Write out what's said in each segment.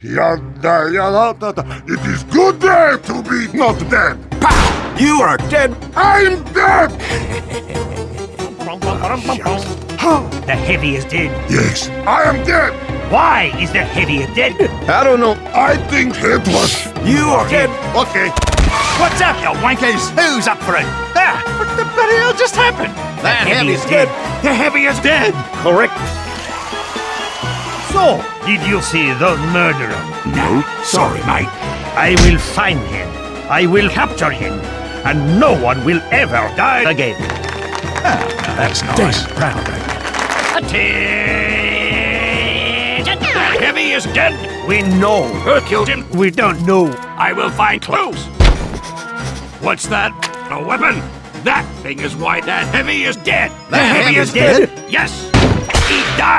Yada, yada, yada. It is good day to be not dead. Pow! You are dead. I'm dead. The heavy is dead. Yes, I am dead. Why is the heavy dead? I don't know. I think it was. You are dead. Okay. What's up, you wankers? Who's up for it? Ah, what the bloody hell just happened? The heavy is dead. The heavy is dead. Correct. So, did you see the murderer? No, sorry, mate. I will find him. I will capture him. And no one will ever die again. Ah, That's nice. Proud, Attention! The heavy is dead. We know who killed him. We don't know. I will find clues. What's that? A weapon? That thing is why that heavy is dead. The, heavy, is dead? Yes. He died.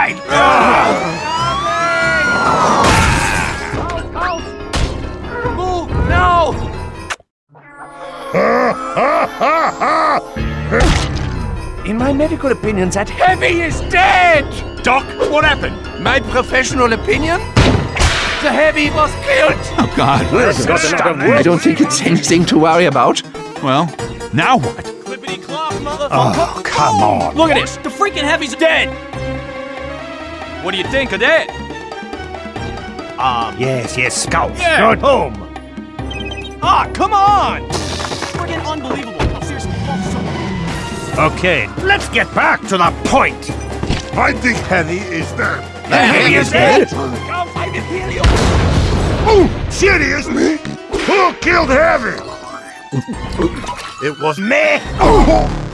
In my medical opinion, that heavy is dead! Doc, what happened? My professional opinion? The heavy was killed! Oh, God. I don't think it's anything to worry about. Well, now what? Clippity clop, motherfucker! Oh, come on. Look at this! The freaking heavy's dead! What do you think of that? Um, yes, yes, Scout. Yeah. Go home. Ah, come on! Friggin' unbelievable! Oh, seriously, oh, so- Okay, let's get back to the point. I think Heavy is dead. The heavy is dead. Go find Imperial! Oh, seriously? Who killed Heavy? It was me. Oh,